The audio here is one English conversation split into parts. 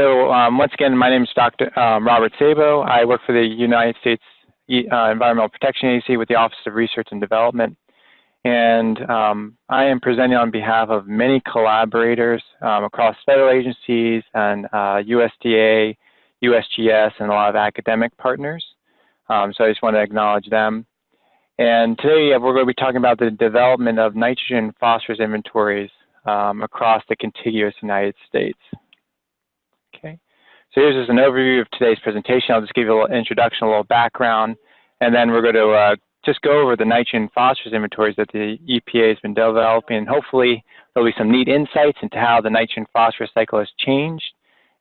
so um, once again, my name is Dr. Um, Robert Sabo. I work for the United States uh, Environmental Protection Agency with the Office of Research and Development. And um, I am presenting on behalf of many collaborators um, across federal agencies and uh, USDA, USGS, and a lot of academic partners. Um, so I just want to acknowledge them. And today we're going to be talking about the development of nitrogen phosphorus inventories um, across the contiguous United States. So here's just an overview of today's presentation. I'll just give you a little introduction, a little background, and then we're going to uh, just go over the nitrogen and phosphorus inventories that the EPA has been developing. And hopefully there'll be some neat insights into how the nitrogen phosphorus cycle has changed.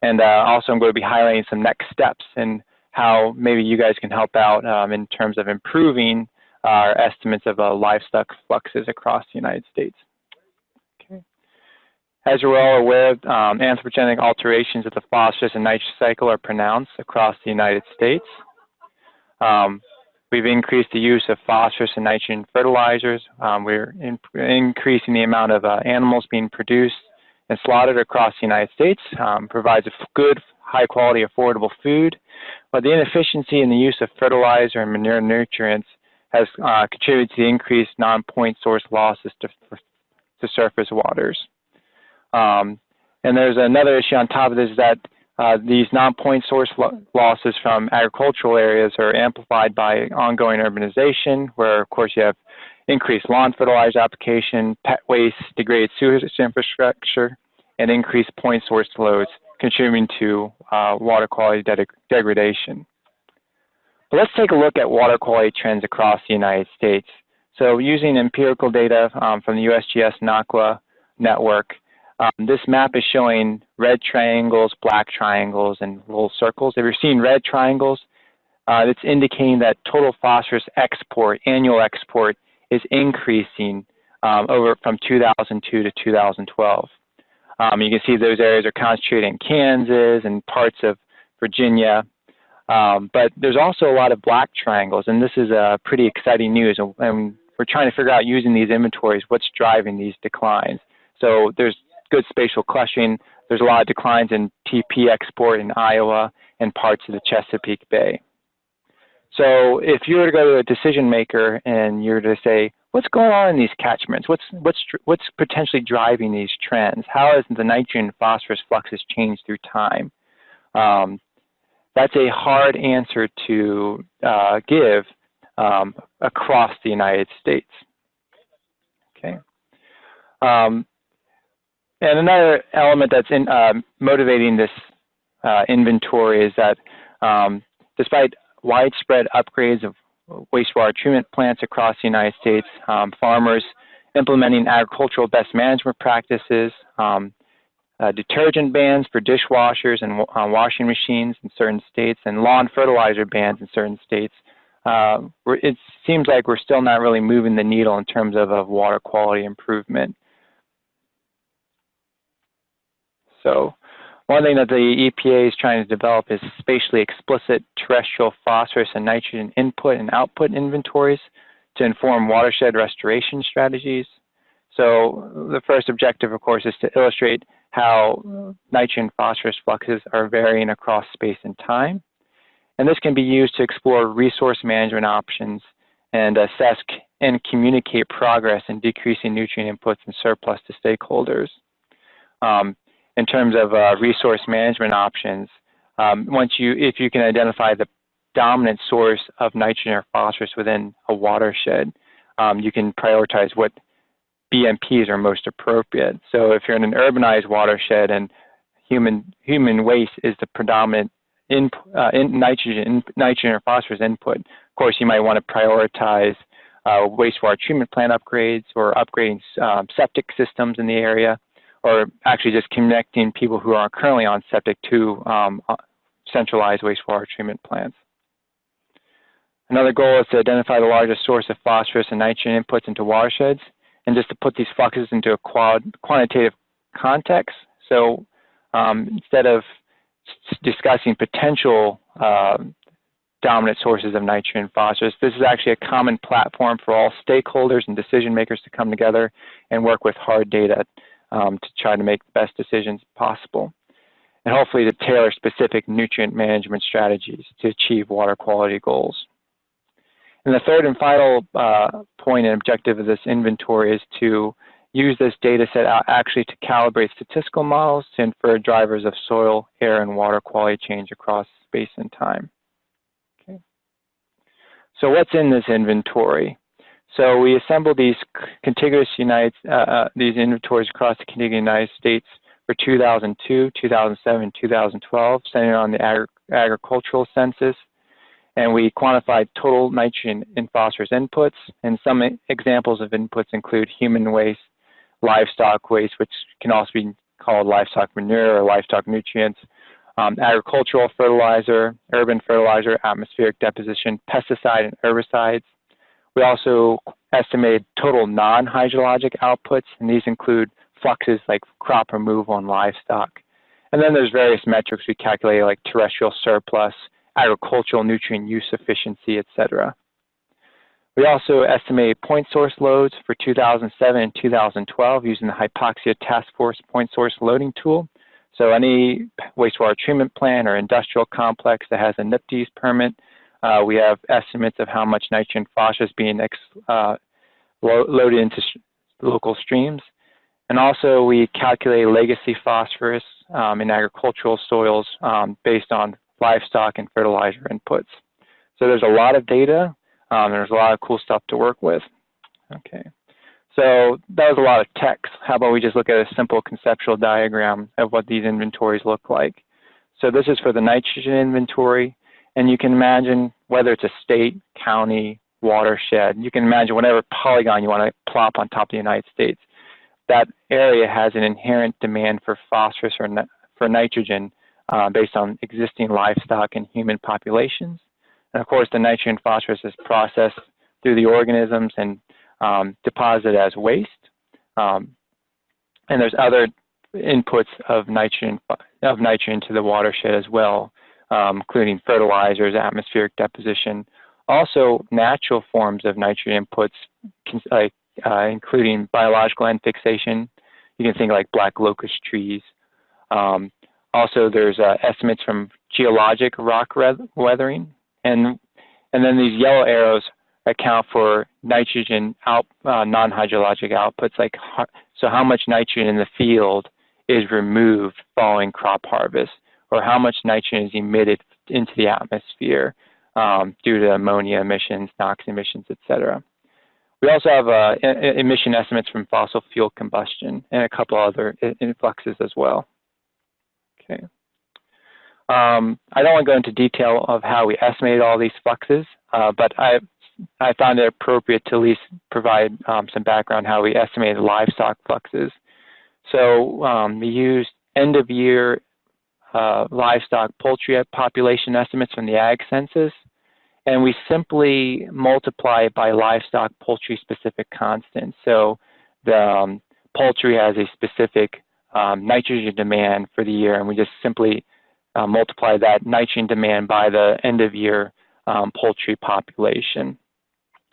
And uh, also I'm going to be highlighting some next steps and how maybe you guys can help out um, in terms of improving our estimates of uh, livestock fluxes across the United States. As you're all aware, um, anthropogenic alterations of the phosphorus and nitrogen cycle are pronounced across the United States. Um, we've increased the use of phosphorus and nitrogen fertilizers. Um, we're in, increasing the amount of uh, animals being produced and slaughtered across the United States, um, provides a good, high quality, affordable food. But the inefficiency in the use of fertilizer and manure nutrients has uh, contributed to the increased non-point source losses to, to surface waters. Um, and there's another issue on top of this that uh, these non-point source lo losses from agricultural areas are amplified by ongoing urbanization, where of course you have increased lawn fertilizer application, pet waste, degraded sewage infrastructure, and increased point source loads, contributing to uh, water quality de degradation. But let's take a look at water quality trends across the United States. So using empirical data um, from the USGS NAWQA network, um, this map is showing red triangles, black triangles, and little circles. If you're seeing red triangles, uh, it's indicating that total phosphorus export, annual export, is increasing um, over from 2002 to 2012. Um, you can see those areas are concentrated in Kansas and parts of Virginia. Um, but there's also a lot of black triangles, and this is uh, pretty exciting news. And, and we're trying to figure out using these inventories what's driving these declines. So there's good spatial clustering. There's a lot of declines in TP export in Iowa and parts of the Chesapeake Bay. So if you were to go to a decision maker and you were to say, what's going on in these catchments? What's, what's, what's potentially driving these trends? How has the nitrogen phosphorus fluxes changed through time? Um, that's a hard answer to uh, give um, across the United States. Okay. Um, and another element that's in, uh, motivating this uh, inventory is that um, despite widespread upgrades of wastewater treatment plants across the United States, um, farmers implementing agricultural best management practices, um, uh, detergent bans for dishwashers and uh, washing machines in certain states, and lawn fertilizer bans in certain states. Uh, it seems like we're still not really moving the needle in terms of, of water quality improvement. So one thing that the EPA is trying to develop is spatially explicit terrestrial phosphorus and nitrogen input and output inventories to inform watershed restoration strategies. So the first objective, of course, is to illustrate how nitrogen phosphorus fluxes are varying across space and time. And this can be used to explore resource management options and assess and communicate progress in decreasing nutrient inputs and surplus to stakeholders. Um, in terms of uh, resource management options, um, once you, if you can identify the dominant source of nitrogen or phosphorus within a watershed, um, you can prioritize what BMPs are most appropriate. So if you're in an urbanized watershed and human human waste is the predominant in, uh, in nitrogen in, nitrogen or phosphorus input, of course you might want to prioritize uh, wastewater treatment plant upgrades or upgrading um, septic systems in the area or actually just connecting people who are currently on septic to um, uh, centralized wastewater treatment plants. Another goal is to identify the largest source of phosphorus and nitrogen inputs into watersheds, and just to put these fluxes into a quantitative context. So um, instead of discussing potential uh, dominant sources of nitrogen and phosphorus, this is actually a common platform for all stakeholders and decision makers to come together and work with hard data um, to try to make the best decisions possible. and hopefully to tailor specific nutrient management strategies to achieve water quality goals. And the third and final uh, point and objective of this inventory is to use this data set actually to calibrate statistical models to infer drivers of soil, air, and water quality change across space and time. Okay. So what's in this inventory? So we assembled these contiguous United, uh, uh, these inventories across the contiguous United States for 2002, 2007, 2012, centered on the agri agricultural census. And we quantified total nitrogen and phosphorus inputs. And some examples of inputs include human waste, livestock waste, which can also be called livestock manure or livestock nutrients, um, agricultural fertilizer, urban fertilizer, atmospheric deposition, pesticide and herbicides. We also estimated total non-hydrologic outputs, and these include fluxes like crop removal and livestock. And then there's various metrics we calculate like terrestrial surplus, agricultural nutrient use efficiency, etc. We also estimate point source loads for 2007 and 2012 using the Hypoxia Task Force point source loading tool. So any wastewater treatment plant or industrial complex that has a NPDES permit, uh, we have estimates of how much nitrogen phosphorus is being uh, lo loaded into local streams. And also we calculate legacy phosphorus um, in agricultural soils um, based on livestock and fertilizer inputs. So there's a lot of data. Um, there's a lot of cool stuff to work with. Okay. So that was a lot of text. How about we just look at a simple conceptual diagram of what these inventories look like. So this is for the nitrogen inventory. And you can imagine whether it's a state, county, watershed, you can imagine whatever polygon you want to plop on top of the United States that area has an inherent demand for phosphorus or for nitrogen uh, based on existing livestock and human populations. And of course, the nitrogen phosphorus is processed through the organisms and um, deposited as waste. Um, and there's other inputs of nitrogen of nitrogen to the watershed as well, um, including fertilizers, atmospheric deposition, also natural forms of nitrogen inputs like uh, including biological N fixation. You can think like black locust trees. Um, also, there's uh, estimates from geologic rock weathering, and and then these yellow arrows account for nitrogen out, uh, non-hydrologic outputs, like so how much nitrogen in the field is removed following crop harvest, or how much nitrogen is emitted into the atmosphere um, due to ammonia emissions, NOx emissions, et cetera. We also have uh, emission estimates from fossil fuel combustion and a couple other influxes as well. Okay. Um, I don't want to go into detail of how we estimated all these fluxes, uh, but I, I found it appropriate to at least provide um, some background how we estimated livestock fluxes. So um, we used end of year uh, livestock poultry population estimates from the Ag Census and we simply multiply it by livestock poultry specific constants. So the um, poultry has a specific um, nitrogen demand for the year, and we just simply uh, multiply that nitrogen demand by the end of year um, poultry population.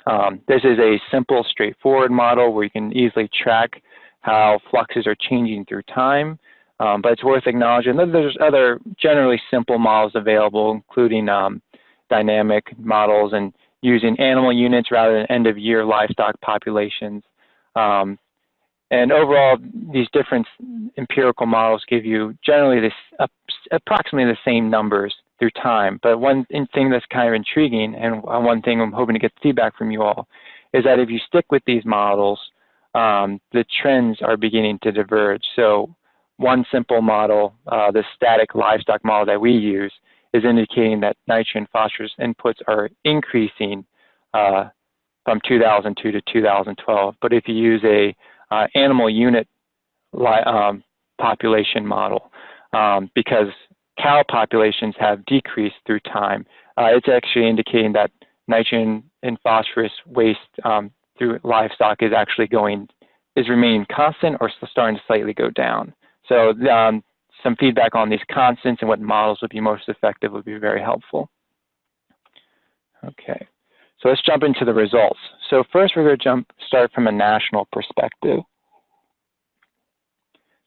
Um, this is a simple, straightforward model where you can easily track how fluxes are changing through time. Um, but it's worth acknowledging that there's other generally simple models available, including um, dynamic models and using animal units rather than end of year livestock populations. Um, and overall, these different empirical models give you generally this uh, approximately the same numbers through time. But one thing that's kind of intriguing, and one thing I'm hoping to get feedback from you all, is that if you stick with these models, um, the trends are beginning to diverge. So one simple model, uh, the static livestock model that we use, is indicating that nitrogen phosphorus inputs are increasing uh, from 2002 to 2012. But if you use a uh, animal unit um, population model, um, because cow populations have decreased through time, uh, it's actually indicating that nitrogen and phosphorus waste um, through livestock is actually going is remaining constant or starting to slightly go down. So um, some feedback on these constants and what models would be most effective would be very helpful. Okay, so let's jump into the results. So first we're going to jump start from a national perspective.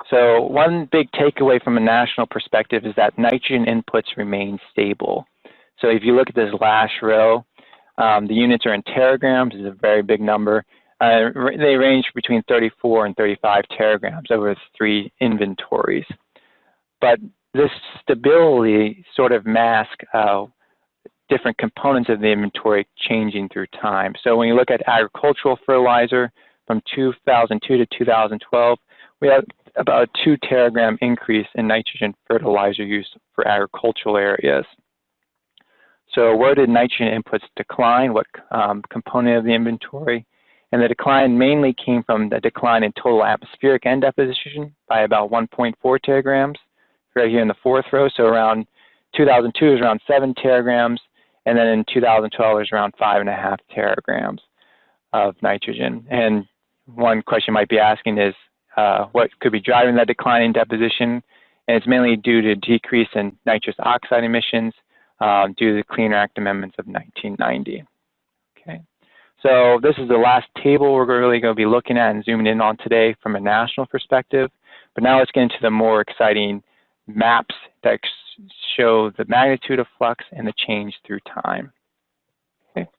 So one big takeaway from a national perspective is that nitrogen inputs remain stable. So if you look at this last row, um, the units are in teragrams, is a very big number. Uh, they range between 34 and 35 teragrams over three inventories. But this stability sort of masks uh, different components of the inventory changing through time. So when you look at agricultural fertilizer from 2002 to 2012, we had about a two teragram increase in nitrogen fertilizer use for agricultural areas. So where did nitrogen inputs decline? What um, component of the inventory? And the decline mainly came from the decline in total atmospheric N deposition by about 1.4 teragrams, right here in the fourth row. So around 2002 is around 7 teragrams, and then in 2012 is around 5.5 teragrams of nitrogen. And one question might be asking is, uh, what could be driving that decline in deposition? And it's mainly due to decrease in nitrous oxide emissions um, due to the Clean Air Act amendments of 1990. So this is the last table we're really going to be looking at and zooming in on today from a national perspective. But now let's get into the more exciting maps that show the magnitude of flux and the change through time. Okay.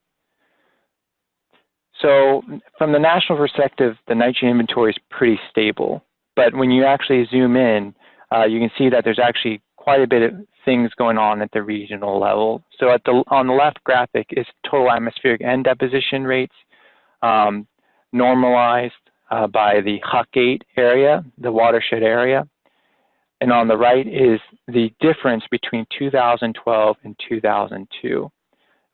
So from the national perspective, the nitrogen inventory is pretty stable. But when you actually zoom in, uh, you can see that there's actually quite a bit of things going on at the regional level. So at the, on the left graphic is total atmospheric N deposition rates um, normalized uh, by the HUC 8 area, the watershed area. And on the right is the difference between 2012 and 2002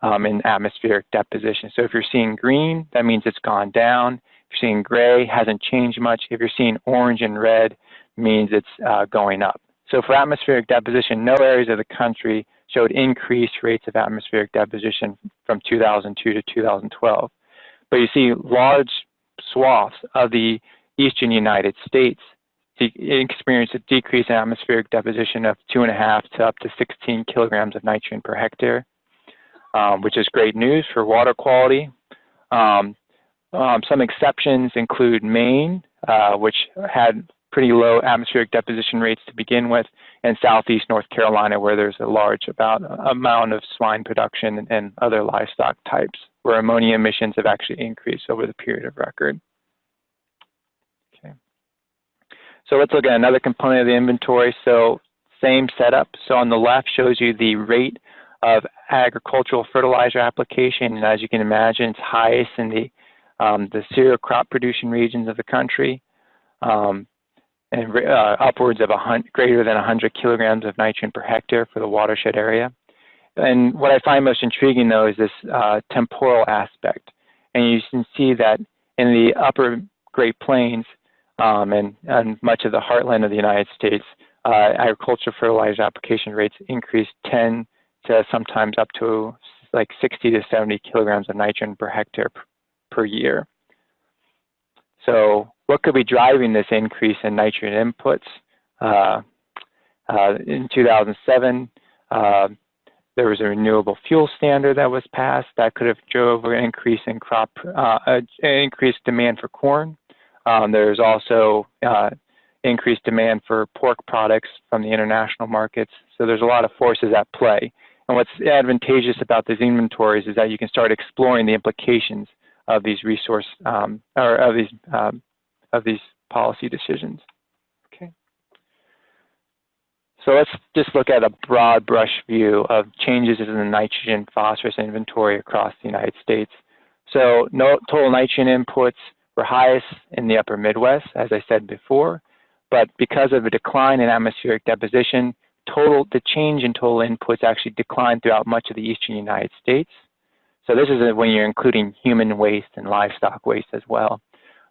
um, in atmospheric deposition. So if you're seeing green, that means it's gone down. If you're seeing gray, hasn't changed much. If you're seeing orange and red, means it's uh, going up. So for atmospheric deposition, no areas of the country showed increased rates of atmospheric deposition from 2002 to 2012. But you see large swaths of the eastern United States experienced a decrease in atmospheric deposition of two and a half to up to 16 kilograms of nitrogen per hectare, um, which is great news for water quality. Um, um, some exceptions include Maine, uh, which had pretty low atmospheric deposition rates to begin with, and southeast North Carolina, where there's a large about, amount of swine production and, other livestock types, where ammonia emissions have actually increased over the period of record. Okay. So let's look at another component of the inventory. So same setup. So on the left shows you the rate of agricultural fertilizer application. And as you can imagine, it's highest in the, um, the cereal crop producing regions of the country. Um, and uh, upwards of greater than 100 kilograms of nitrogen per hectare for the watershed area. And what I find most intriguing, though, is this uh, temporal aspect. And you can see that in the upper Great Plains, um, and, and much of the heartland of the United States, uh, agriculture fertilizer application rates increased 10 to sometimes up to like 60 to 70 kilograms of nitrogen per hectare per year. So what could be driving this increase in nitrogen inputs? Uh, uh, in 2007, uh, there was a renewable fuel standard that was passed that could have drove an increase in crop, uh, increased demand for corn. Um, there's also uh, increased demand for pork products from the international markets. So there's a lot of forces at play. And what's advantageous about these inventories is that you can start exploring the implications of these resource um, or of these um, of these policy decisions. Okay. So let's just look at a broad brush view of changes in the nitrogen phosphorus inventory across the United States. So no, total nitrogen inputs were highest in the upper Midwest, as I said before, but because of a decline in atmospheric deposition, total the change in total inputs actually declined throughout much of the eastern United States. So this is when you're including human waste and livestock waste as well.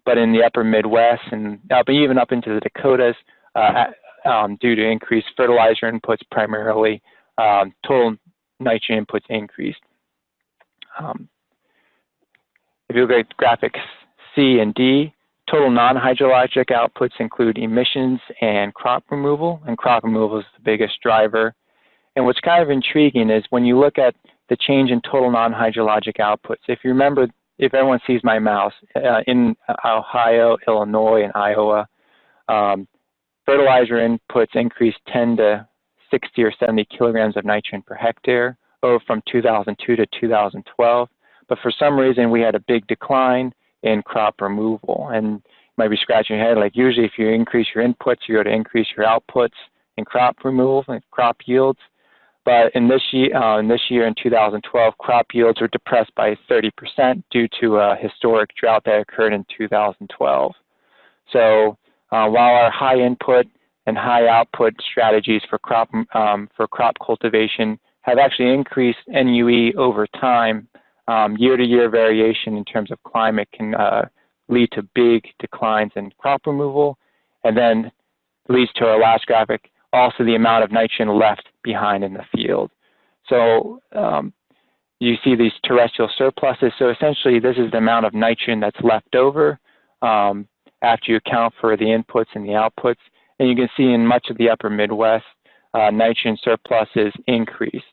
But in the upper Midwest and up, even up into the Dakotas, uh, um, due to increased fertilizer inputs primarily, um, total nitrogen inputs increased. Um, if you look at graphics C and D. Total non-hydrologic outputs include emissions and crop removal, and crop removal is the biggest driver. And what's kind of intriguing is when you look at the change in total non-hydrologic outputs, if you remember, if everyone sees my mouse, uh, in Ohio, Illinois, and Iowa, um, fertilizer inputs increased 10 to 60 or 70 kilograms of nitrogen per hectare over from 2002 to 2012. But for some reason, we had a big decline in crop removal. And you might be scratching your head, like usually if you increase your inputs, you go to increase your outputs in crop removal and crop yields. But in this year, uh, in this year in 2012, crop yields were depressed by 30% due to a historic drought that occurred in 2012. So uh, while our high input and high output strategies for crop um, for crop cultivation have actually increased NUE over time, um, year-to-year variation in terms of climate can uh, lead to big declines in crop removal, and then leads to our last graphic, also the amount of nitrogen left behind in the field. So um, you see these terrestrial surpluses. So essentially, this is the amount of nitrogen that's left over um, after you account for the inputs and the outputs. And you can see in much of the upper Midwest, uh, nitrogen surpluses increased.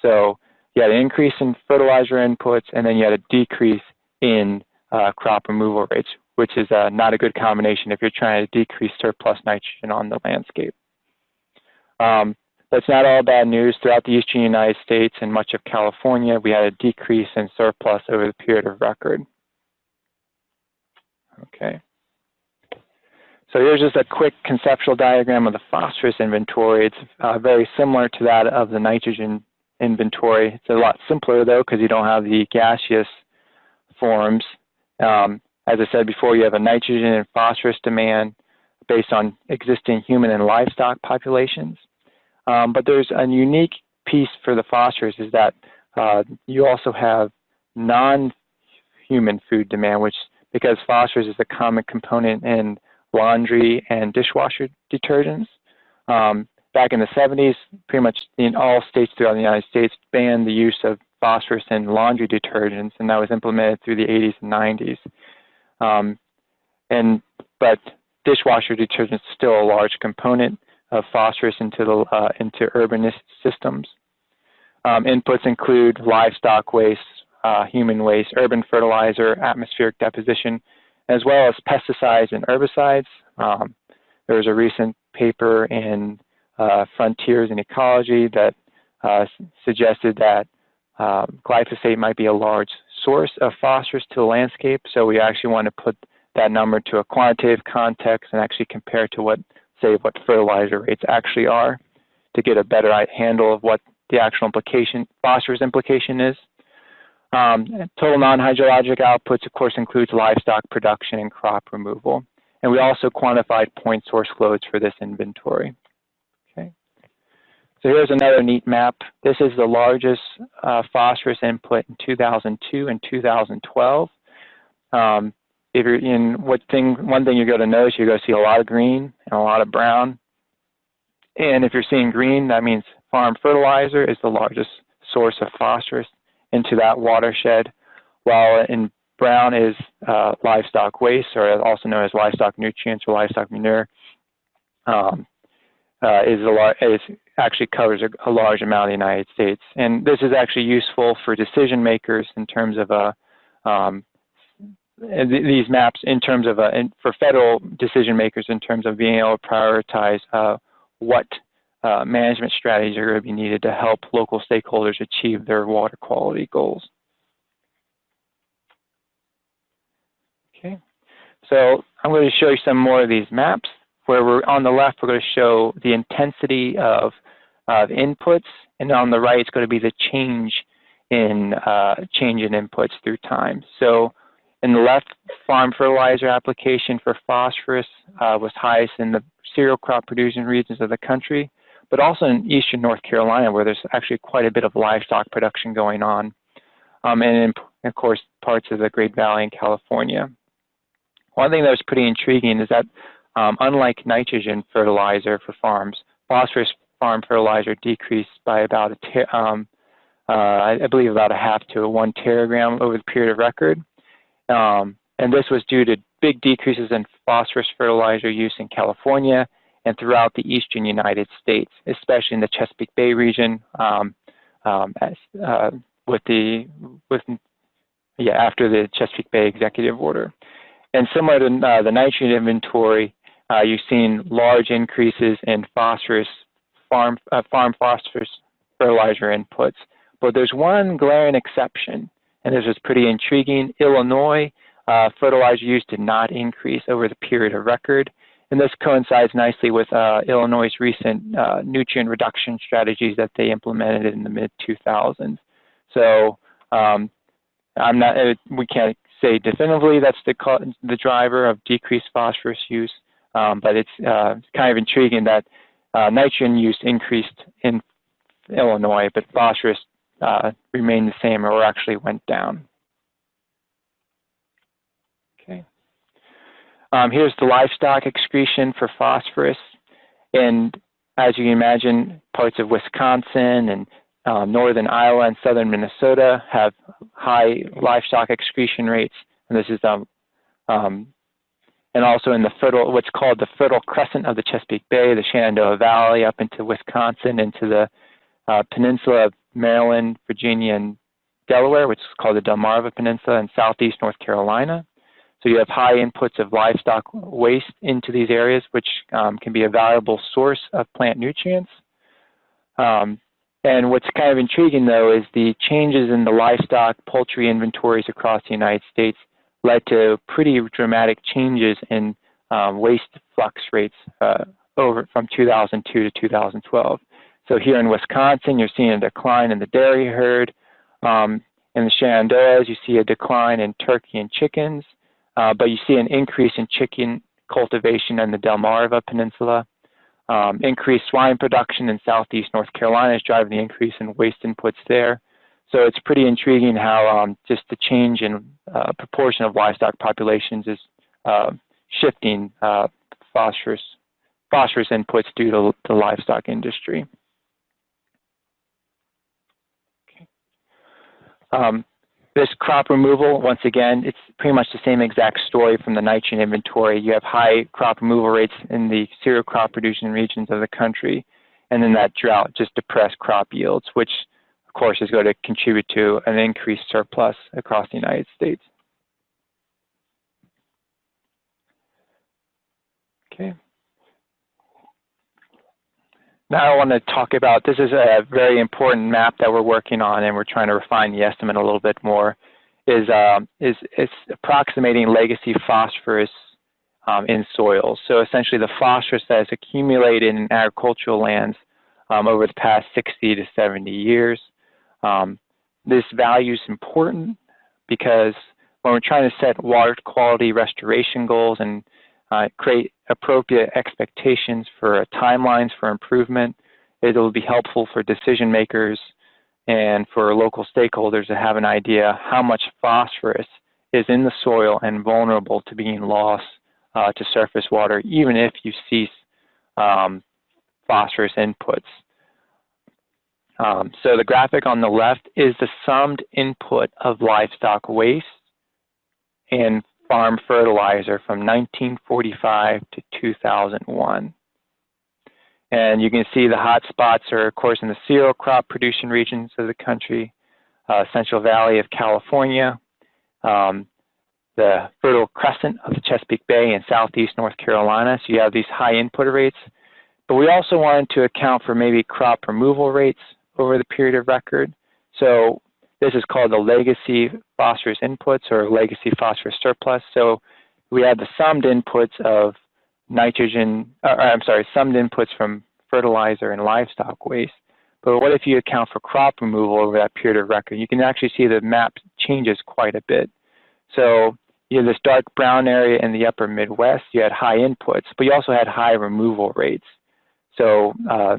So you had an increase in fertilizer inputs, and then you had a decrease in uh, crop removal rates, which is uh, not a good combination if you're trying to decrease surplus nitrogen on the landscape. Um, that's not all bad news. Throughout the eastern United States and much of California, we had a decrease in surplus over the period of record. Okay. So here's just a quick conceptual diagram of the phosphorus inventory. It's uh, very similar to that of the nitrogen inventory. It's a lot simpler though because you don't have the gaseous forms. Um, as I said before, you have a nitrogen and phosphorus demand based on existing human and livestock populations. Um, but there's a unique piece for the phosphorus is that uh, you also have non-human food demand, which because phosphorus is a common component in laundry and dishwasher detergents. Um, back in the 70s, pretty much in all states throughout the United States banned the use of phosphorus in laundry detergents, and that was implemented through the 80s and 90s. Um, and but dishwasher detergents is still a large component of phosphorus into the uh, into urban systems. Um, inputs include livestock waste, uh, human waste, urban fertilizer, atmospheric deposition, as well as pesticides and herbicides. Um, there was a recent paper in uh, Frontiers in Ecology that uh, suggested that um, glyphosate might be a large source of phosphorus to the landscape. So we actually want to put that number to a quantitative context and actually compare to what, say, what fertilizer rates actually are to get a better handle of what the actual implication, phosphorus implication is. Um, total non-hydrologic outputs, of course, includes livestock production and crop removal. And we also quantified point source loads for this inventory. Okay. So here's another neat map. This is the largest uh, phosphorus input in 2002 and 2012. Um, if you're in what thing, one thing you're going to notice, you're going to see a lot of green and a lot of brown. And if you're seeing green, that means farm fertilizer is the largest source of phosphorus into that watershed, while in brown is uh, livestock waste, or also known as livestock nutrients or livestock manure. Um, uh, is a is actually covers a, a, large amount of the United States, and this is actually useful for decision makers in terms of a uh, um, these maps in terms of a, for federal decision makers in terms of being able to prioritize uh, what uh, management strategies are going to be needed to help local stakeholders achieve their water quality goals. Okay, so I'm going to show you some more of these maps where we're on the left, we're going to show the intensity of, of inputs, and on the right, it's going to be the change in uh, change in inputs through time. So in the left, farm fertilizer application for phosphorus uh, was highest in the cereal crop producing regions of the country but also in eastern North Carolina where there's actually quite a bit of livestock production going on, um, and in, of course parts of the Great Valley in California. One thing that was pretty intriguing is that um, unlike nitrogen fertilizer for farms, phosphorus farm fertilizer decreased by about a um, uh, I believe about a half to a one teragram over the period of record. Um, and this was due to big decreases in phosphorus fertilizer use in California and throughout the eastern United States, especially in the Chesapeake Bay region, um, um, as, uh, with the with yeah after the Chesapeake Bay executive order. And similar to uh, the nitrogen inventory, uh, you've seen large increases in phosphorus, farm, uh, farm phosphorus fertilizer inputs. But there's one glaring exception, and this is pretty intriguing. Illinois, uh, fertilizer use did not increase over the period of record. And this coincides nicely with uh, Illinois' recent uh, nutrient reduction strategies that they implemented in the mid 2000s. So um, I'm not, uh, we can't say definitively that's the, the driver of decreased phosphorus use, um, but it's uh, kind of intriguing that uh, nitrogen use increased in Illinois, but phosphorus uh, remained the same or actually went down. Okay. Um, here's the livestock excretion for phosphorus. And as you can imagine, parts of Wisconsin and um, northern Iowa and southern Minnesota have high livestock excretion rates. And this is um, um, and also in the fertile, what's called the fertile crescent of the Chesapeake Bay, the Shenandoah Valley up into Wisconsin, into the uh, peninsula of Maryland, Virginia, and Delaware, which is called the Delmarva Peninsula, and southeast North Carolina. So you have high inputs of livestock waste into these areas, which um, can be a valuable source of plant nutrients. Um, and what's kind of intriguing, though, is the changes in the livestock poultry inventories across the United States led to pretty dramatic changes in um, waste flux rates uh, over from 2002 to 2012. So here in Wisconsin, you're seeing a decline in the dairy herd. Um, in the Shenandoahs, you see a decline in turkey and chickens, uh, but you see an increase in chicken cultivation in the Delmarva Peninsula. Um, increased swine production in southeast North Carolina is driving the increase in waste inputs there. So it's pretty intriguing how um, just the change in uh, proportion of livestock populations is uh, shifting uh, phosphorus, phosphorus inputs due to the livestock industry. Okay. Um, this crop removal, once again, it's pretty much the same exact story from the nitrogen inventory. You have high crop removal rates in the cereal crop producing regions of the country, and then that drought just depressed crop yields, which of course is going to contribute to an increased surplus across the United States. Okay. Now I want to talk about, this is a very important map that we're working on and we're trying to refine the estimate a little bit more, is, um, is, is approximating legacy phosphorus um, in soils. So essentially the phosphorus that has accumulated in agricultural lands um, over the past 60 to 70 years. Um, this value is important because when we're trying to set water quality restoration goals and uh, create appropriate expectations for timelines for improvement. It'll be helpful for decision makers and for local stakeholders to have an idea how much phosphorus is in the soil and vulnerable to being lost uh, to surface water, even if you cease um, phosphorus inputs. Um, so the graphic on the left is the summed input of livestock waste and farm fertilizer from 1945 to 2001. And you can see the hot spots are, of course, in the cereal crop producing regions of the country, uh, Central Valley of California, um, the Fertile Crescent of the Chesapeake Bay in southeast North Carolina. So you have these high input rates. But we also wanted to account for maybe crop removal rates over the period of record. So this is called the legacy phosphorus inputs or legacy phosphorus surplus. So we have the summed inputs of nitrogen, uh, I'm sorry, summed inputs from fertilizer and livestock waste. But what if you account for crop removal over that period of record? You can actually see the map changes quite a bit. So you have this dark brown area in the upper Midwest, you had high inputs, but you also had high removal rates. So, uh,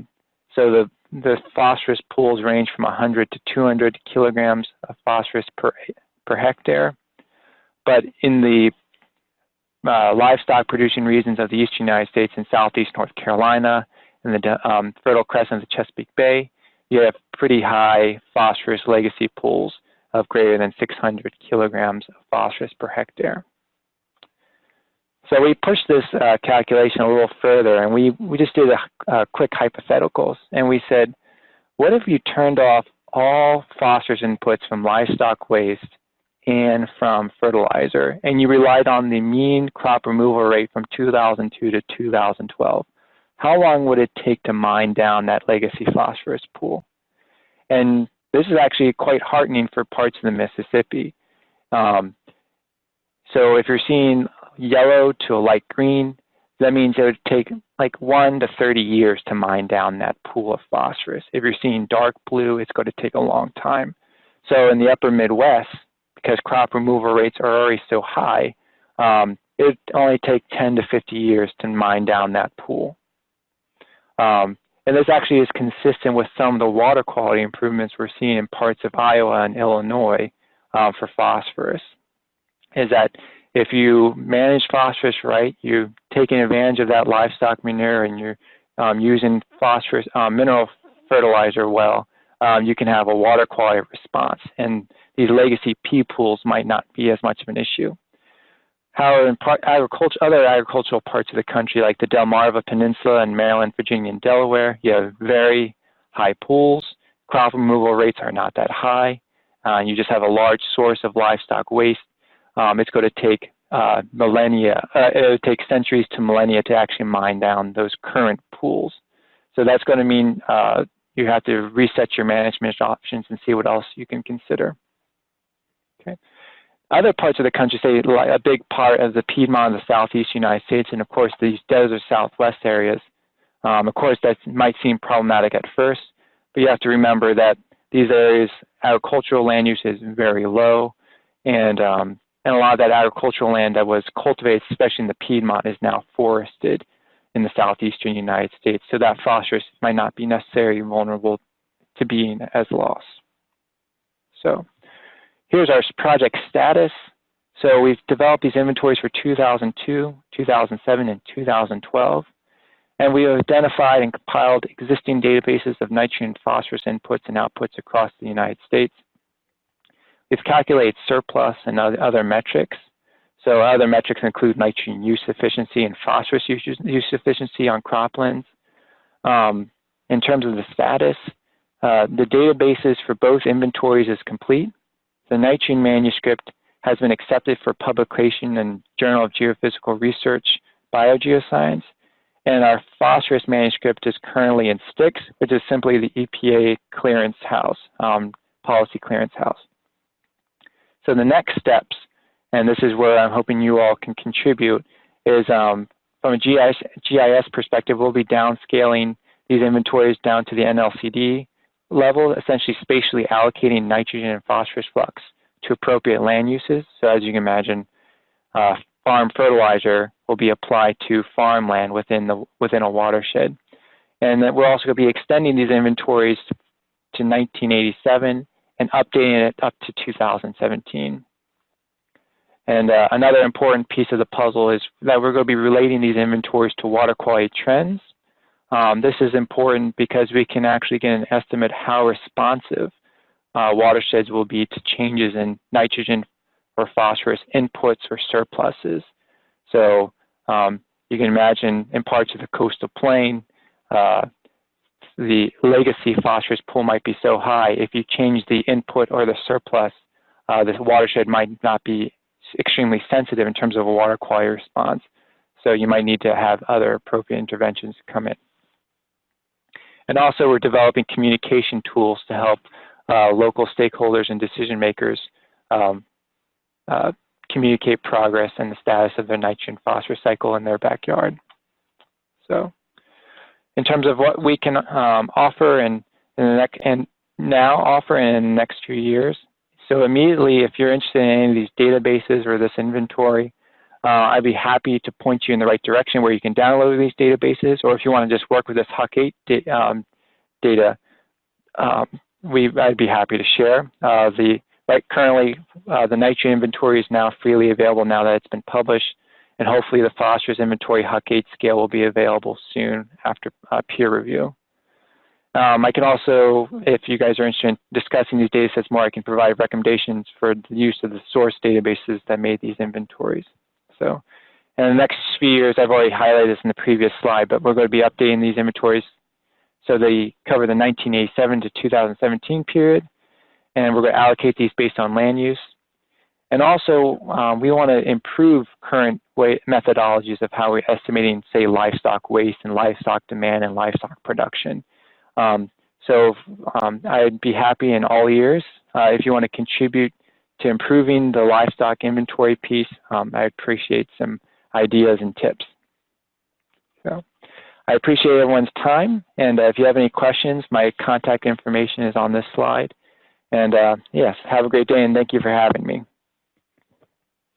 so the the phosphorus pools range from 100 to 200 kilograms of phosphorus per, per hectare. But in the uh, livestock producing regions of the eastern United States and southeast North Carolina and the um, Fertile Crescent of the Chesapeake Bay, you have pretty high phosphorus legacy pools of greater than 600 kilograms of phosphorus per hectare. So we pushed this uh, calculation a little further and we, we just did a, a quick hypotheticals and we said, what if you turned off all phosphorus inputs from livestock waste and from fertilizer, and you relied on the mean crop removal rate from 2002 to 2012. How long would it take to mine down that legacy phosphorus pool? And this is actually quite heartening for parts of the Mississippi. Um, so if you're seeing yellow to a light green, that means it would take like one to 30 years to mine down that pool of phosphorus. If you're seeing dark blue, it's going to take a long time. So in the upper Midwest, because crop removal rates are already so high, um, it only take 10 to 50 years to mine down that pool. Um, and this actually is consistent with some of the water quality improvements we're seeing in parts of Iowa and Illinois uh, for phosphorus. Is that if you manage phosphorus right, you're taking advantage of that livestock manure and you're um, using phosphorus uh, mineral fertilizer well, um, you can have a water quality response. And these legacy P pools might not be as much of an issue. However, in part, agriculture, other agricultural parts of the country, like the Delmarva Peninsula in Maryland, Virginia, and Delaware, you have very high pools. Crop removal rates are not that high. Uh, you just have a large source of livestock waste. Um, it's going to take uh, millennia, uh, it would take centuries to millennia to actually mine down those current pools. So that's going to mean uh, you have to reset your management options and see what else you can consider. Okay. Other parts of the country, say a big part of the Piedmont of the southeast United States, and of course these desert southwest areas, um, of course that might seem problematic at first, but you have to remember that these areas, agricultural land use is very low, and um, and a lot of that agricultural land that was cultivated, especially in the Piedmont, is now forested in the southeastern United States. So that phosphorus might not be necessarily vulnerable to being as lost. So here's our project status. So we've developed these inventories for 2002, 2007, and 2012. And we have identified and compiled existing databases of nitrogen phosphorus inputs and outputs across the United States. We've calculated surplus and other metrics. So other metrics include nitrogen use efficiency and phosphorus use, use efficiency on croplands. Um, in terms of the status, uh, the databases for both inventories is complete. The nitrogen manuscript has been accepted for publication in Journal of Geophysical Research, Biogeoscience, and our phosphorus manuscript is currently in STICS, which is simply the EPA clearance house, um, policy clearance house. So the next steps, and this is where I'm hoping you all can contribute, is um, from a GIS, GIS perspective, we'll be downscaling these inventories down to the NLCD level, essentially spatially allocating nitrogen and phosphorus flux to appropriate land uses. So as you can imagine, uh, farm fertilizer will be applied to farmland within the within a watershed. And we're also going to be extending these inventories to 1987 and updating it up to 2017. And uh, another important piece of the puzzle is that we're going to be relating these inventories to water quality trends. Um, this is important because we can actually get an estimate how responsive uh, watersheds will be to changes in nitrogen or phosphorus inputs or surpluses. So um, you can imagine in parts of the coastal plain, uh, the legacy phosphorus pool might be so high. If you change the input or the surplus, uh, the watershed might not be extremely sensitive in terms of a water quality response. So you might need to have other appropriate interventions come in. And also we're developing communication tools to help uh, local stakeholders and decision makers um, uh, communicate progress and the status of their nitrogen phosphorus cycle in their backyard. So in terms of what we can um, offer and, and now offer in the next few years. So immediately, if you're interested in any of these databases or this inventory, uh, I'd be happy to point you in the right direction where you can download these databases, or if you want to just work with this HUC8 da um, data, um, we, I'd be happy to share. Uh, the right currently, uh, the nitrogen inventory is now freely available now that it's been published and hopefully the phosphorus inventory HUC8 scale will be available soon after uh, peer review. Um, I can also, if you guys are interested in discussing these data sets more, I can provide recommendations for the use of the source databases that made these inventories. So in the next few years, I've already highlighted this in the previous slide, but we're going to be updating these inventories so they cover the 1987 to 2017 period, and we're going to allocate these based on land use. And also, um, we want to improve current way, methodologies of how we're estimating, say, livestock waste and livestock demand and livestock production. Um, so um, I'd be happy in all ears uh, if you want to contribute to improving the livestock inventory piece. Um, I appreciate some ideas and tips. So I appreciate everyone's time. And uh, if you have any questions, my contact information is on this slide. And uh, yes, have a great day and thank you for having me.